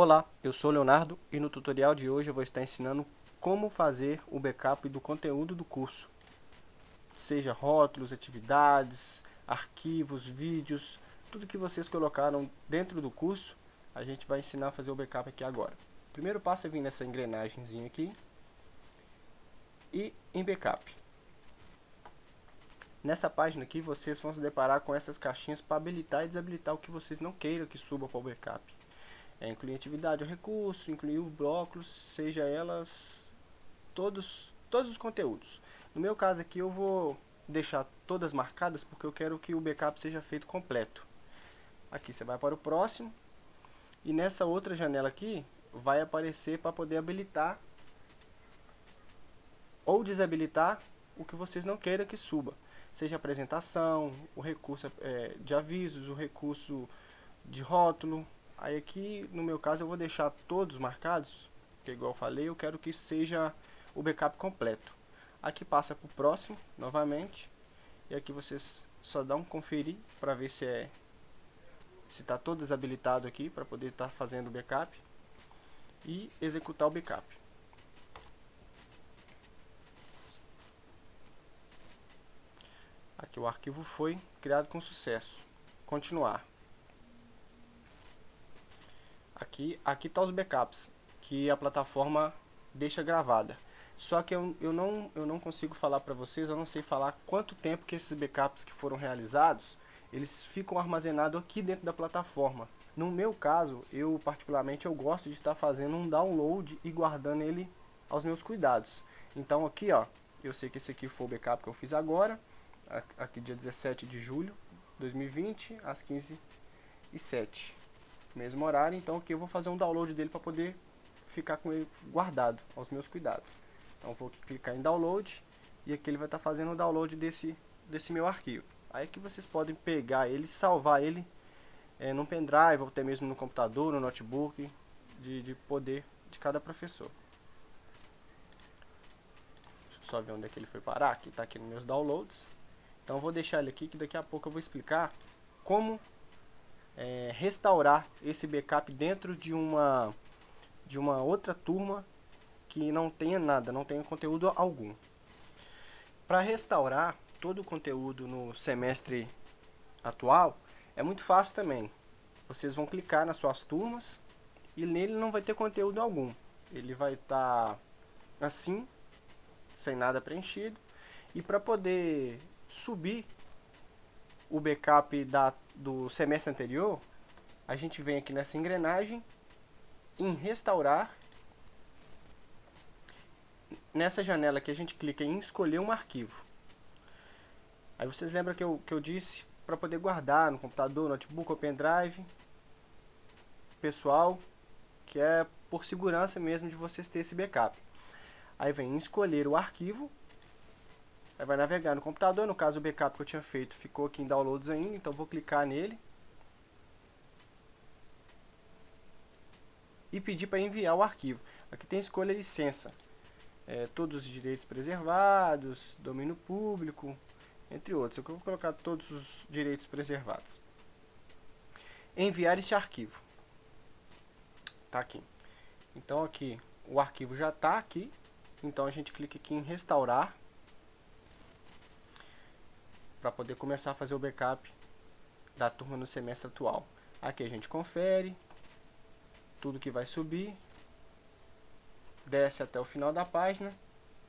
Olá, eu sou Leonardo e no tutorial de hoje eu vou estar ensinando como fazer o backup do conteúdo do curso. Seja rótulos, atividades, arquivos, vídeos, tudo que vocês colocaram dentro do curso, a gente vai ensinar a fazer o backup aqui agora. O primeiro passo é vir nessa engrenagemzinha aqui e em backup. Nessa página aqui vocês vão se deparar com essas caixinhas para habilitar e desabilitar o que vocês não queiram que suba para o backup. É incluir atividade ou recurso, incluir o blocos, seja elas todos, todos os conteúdos. No meu caso aqui eu vou deixar todas marcadas porque eu quero que o backup seja feito completo. Aqui você vai para o próximo e nessa outra janela aqui vai aparecer para poder habilitar ou desabilitar o que vocês não queiram que suba. Seja apresentação, o recurso é, de avisos, o recurso de rótulo, Aí aqui, no meu caso, eu vou deixar todos marcados, que igual eu falei, eu quero que seja o backup completo. Aqui passa para o próximo, novamente, e aqui vocês só dão um conferir para ver se é se está todo desabilitado aqui para poder estar tá fazendo o backup e executar o backup. Aqui o arquivo foi criado com sucesso. Continuar. Aqui aqui tá os backups que a plataforma deixa gravada. Só que eu, eu, não, eu não consigo falar para vocês, eu não sei falar quanto tempo que esses backups que foram realizados, eles ficam armazenados aqui dentro da plataforma. No meu caso, eu particularmente eu gosto de estar fazendo um download e guardando ele aos meus cuidados. Então aqui, ó, eu sei que esse aqui foi o backup que eu fiz agora, aqui dia 17 de julho de 2020, às 15 e 07 mesmo horário, então aqui eu vou fazer um download dele para poder ficar com ele guardado aos meus cuidados. Então vou clicar em download e aqui ele vai estar tá fazendo o download desse, desse meu arquivo. Aí que vocês podem pegar ele, salvar ele é, num pendrive ou até mesmo no computador, no notebook, de, de poder de cada professor. Deixa eu só ver onde é que ele foi parar, aqui está aqui nos meus downloads. Então vou deixar ele aqui que daqui a pouco eu vou explicar como é, restaurar esse backup dentro de uma, de uma outra turma que não tenha nada, não tenha conteúdo algum. Para restaurar todo o conteúdo no semestre atual, é muito fácil também. Vocês vão clicar nas suas turmas e nele não vai ter conteúdo algum. Ele vai estar tá assim, sem nada preenchido. E para poder subir o backup da, do semestre anterior, a gente vem aqui nessa engrenagem, em restaurar. Nessa janela aqui a gente clica em escolher um arquivo. Aí vocês lembram que eu, que eu disse para poder guardar no computador, notebook ou pendrive pessoal, que é por segurança mesmo de vocês ter esse backup. Aí vem escolher o arquivo, Aí vai navegar no computador, no caso o backup que eu tinha feito ficou aqui em downloads ainda, então vou clicar nele. E pedir para enviar o arquivo. Aqui tem escolha licença. É, todos os direitos preservados, domínio público, entre outros. Eu vou colocar todos os direitos preservados. Enviar esse arquivo. Tá aqui. Então aqui, o arquivo já está aqui. Então a gente clica aqui em restaurar para poder começar a fazer o backup da turma no semestre atual. Aqui a gente confere tudo que vai subir, desce até o final da página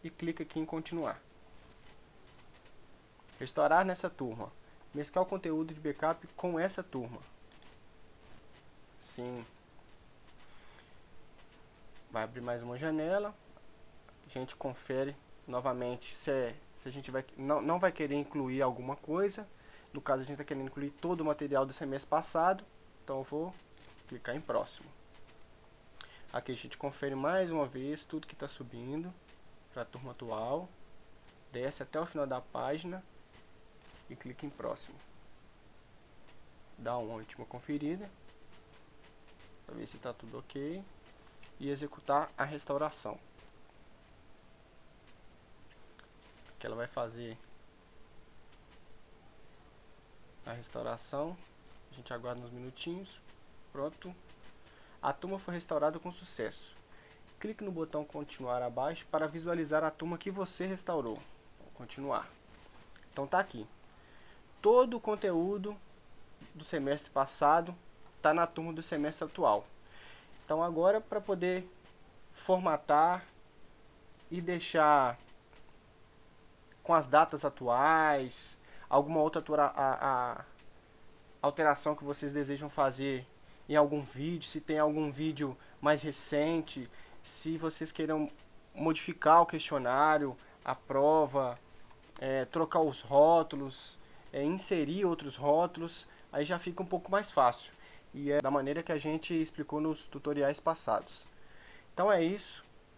e clica aqui em continuar. Restaurar nessa turma. Mesclar o conteúdo de backup com essa turma. Sim. Vai abrir mais uma janela. A gente confere novamente se, é, se a gente vai, não, não vai querer incluir alguma coisa. No caso, a gente está querendo incluir todo o material do semestre passado. Então, eu vou clicar em próximo. Aqui a gente confere mais uma vez tudo que está subindo para a turma atual. Desce até o final da página e clica em próximo. Dá uma última conferida para ver se está tudo ok e executar a restauração. Que ela vai fazer a restauração. A gente aguarda uns minutinhos. Pronto. A turma foi restaurada com sucesso. Clique no botão continuar abaixo para visualizar a turma que você restaurou. Continuar. Então tá aqui. Todo o conteúdo do semestre passado está na turma do semestre atual. Então agora para poder formatar e deixar com as datas atuais, alguma outra a, a, alteração que vocês desejam fazer em algum vídeo, se tem algum vídeo mais recente, se vocês queiram modificar o questionário, a prova, é, trocar os rótulos, é, inserir outros rótulos, aí já fica um pouco mais fácil. E é da maneira que a gente explicou nos tutoriais passados. Então é isso.